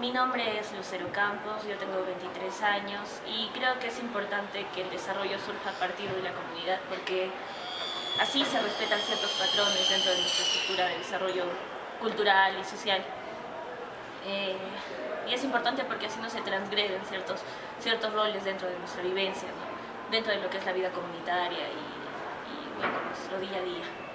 Mi nombre es Lucero Campos, yo tengo 23 años y creo que es importante que el desarrollo surja a partir de la comunidad porque así se respetan ciertos patrones dentro de nuestra estructura de desarrollo cultural y social. Eh, y es importante porque así no se transgreden ciertos, ciertos roles dentro de nuestra vivencia, dentro de lo que es la vida comunitaria y, y bueno, nuestro día a día.